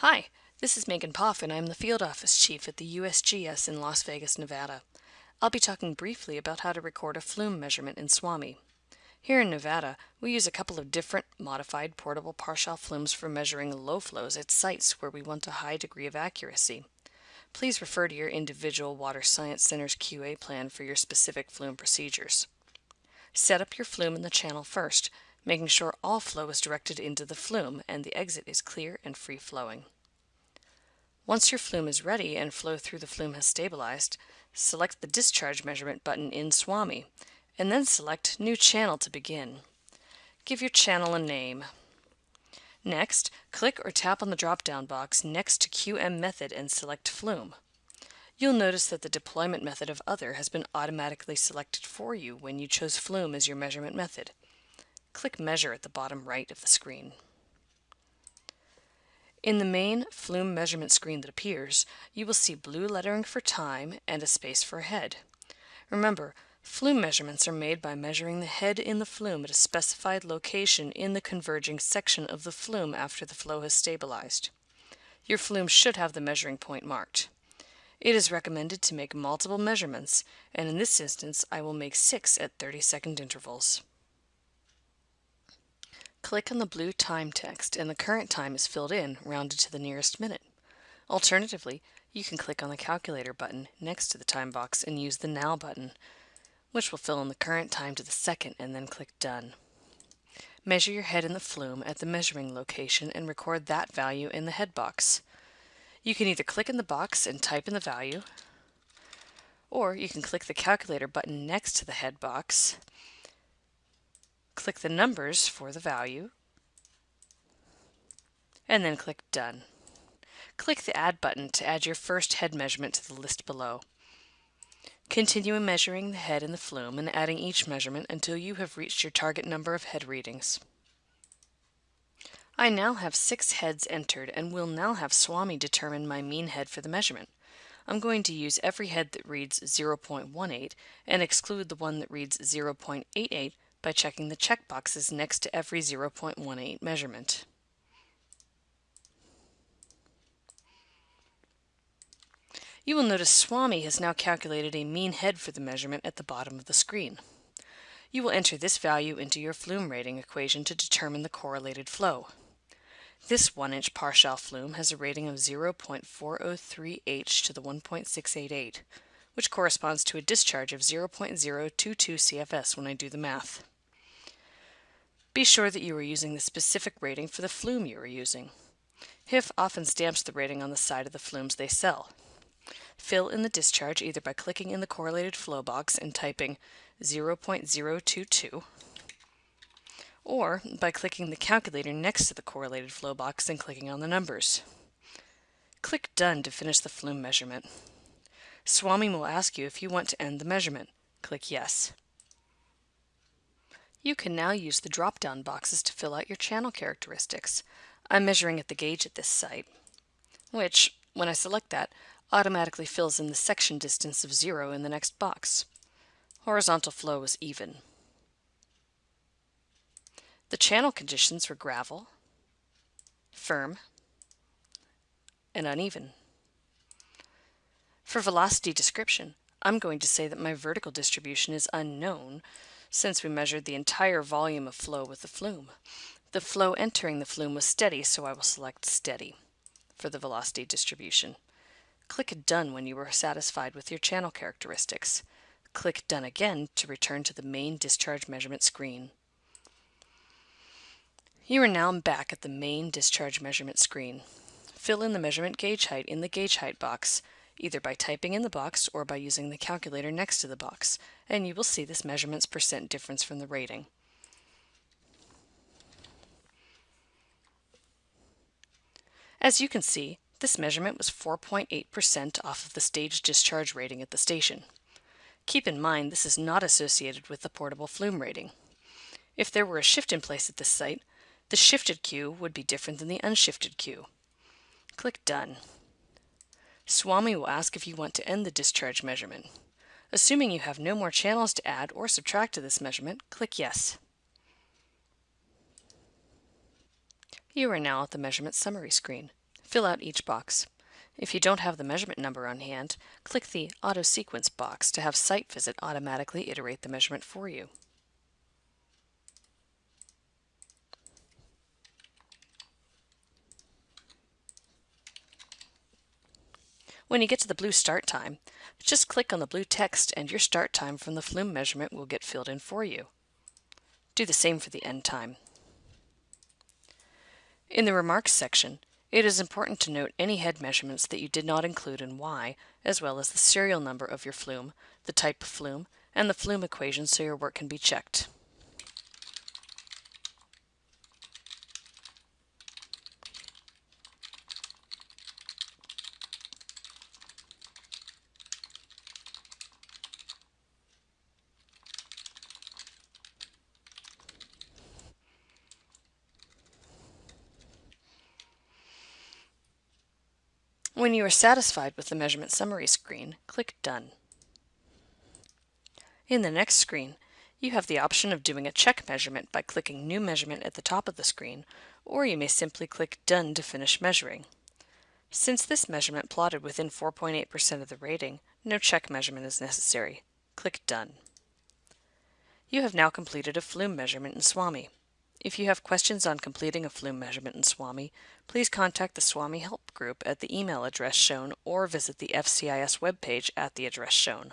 Hi, this is Megan Poff and I'm the Field Office Chief at the USGS in Las Vegas, Nevada. I'll be talking briefly about how to record a flume measurement in SWAMI. Here in Nevada, we use a couple of different modified portable Parshall flumes for measuring low flows at sites where we want a high degree of accuracy. Please refer to your individual Water Science Center's QA plan for your specific flume procedures. Set up your flume in the channel first, making sure all flow is directed into the flume and the exit is clear and free flowing. Once your flume is ready and flow through the flume has stabilized, select the Discharge Measurement button in SWAMI, and then select New Channel to begin. Give your channel a name. Next, click or tap on the drop-down box next to QM Method and select Flume. You'll notice that the deployment method of Other has been automatically selected for you when you chose Flume as your measurement method. Click Measure at the bottom right of the screen. In the main flume measurement screen that appears, you will see blue lettering for time and a space for head. Remember, flume measurements are made by measuring the head in the flume at a specified location in the converging section of the flume after the flow has stabilized. Your flume should have the measuring point marked. It is recommended to make multiple measurements, and in this instance I will make six at 30 second intervals. Click on the blue time text and the current time is filled in, rounded to the nearest minute. Alternatively, you can click on the calculator button next to the time box and use the Now button, which will fill in the current time to the second and then click Done. Measure your head in the flume at the measuring location and record that value in the head box. You can either click in the box and type in the value, or you can click the calculator button next to the head box click the numbers for the value, and then click Done. Click the Add button to add your first head measurement to the list below. Continue measuring the head in the flume and adding each measurement until you have reached your target number of head readings. I now have six heads entered and will now have SWAMI determine my mean head for the measurement. I'm going to use every head that reads 0.18 and exclude the one that reads 0.88 by checking the checkboxes next to every 0.18 measurement. You will notice SWAMI has now calculated a mean head for the measurement at the bottom of the screen. You will enter this value into your flume rating equation to determine the correlated flow. This 1-inch Parshall flume has a rating of 0.403 H to the 1.688, which corresponds to a discharge of 0.022 CFS when I do the math. Be sure that you are using the specific rating for the flume you are using. HIF often stamps the rating on the side of the flumes they sell. Fill in the discharge either by clicking in the correlated flow box and typing 0.022 or by clicking the calculator next to the correlated flow box and clicking on the numbers. Click Done to finish the flume measurement. SWAMI will ask you if you want to end the measurement. Click Yes. You can now use the drop-down boxes to fill out your channel characteristics. I'm measuring at the gauge at this site, which, when I select that, automatically fills in the section distance of zero in the next box. Horizontal flow is even. The channel conditions were gravel, firm, and uneven. For velocity description, I'm going to say that my vertical distribution is unknown since we measured the entire volume of flow with the flume. The flow entering the flume was steady, so I will select steady for the velocity distribution. Click Done when you are satisfied with your channel characteristics. Click Done again to return to the main discharge measurement screen. You are now back at the main discharge measurement screen. Fill in the measurement gauge height in the gauge height box either by typing in the box or by using the calculator next to the box, and you will see this measurement's percent difference from the rating. As you can see, this measurement was 4.8% off of the stage discharge rating at the station. Keep in mind this is not associated with the portable flume rating. If there were a shift in place at this site, the shifted Q would be different than the unshifted Q. Click Done. SWAMI will ask if you want to end the discharge measurement. Assuming you have no more channels to add or subtract to this measurement, click Yes. You are now at the measurement summary screen. Fill out each box. If you don't have the measurement number on hand, click the Auto Sequence box to have Site Visit automatically iterate the measurement for you. When you get to the blue start time, just click on the blue text and your start time from the flume measurement will get filled in for you. Do the same for the end time. In the Remarks section, it is important to note any head measurements that you did not include in Y, as well as the serial number of your flume, the type of flume, and the flume equation so your work can be checked. When you are satisfied with the measurement summary screen, click Done. In the next screen, you have the option of doing a check measurement by clicking New Measurement at the top of the screen, or you may simply click Done to finish measuring. Since this measurement plotted within 4.8% of the rating, no check measurement is necessary. Click Done. You have now completed a flume measurement in SWAMI. If you have questions on completing a flume measurement in SWAMI, please contact the SWAMI Help Group at the email address shown or visit the FCIS webpage at the address shown.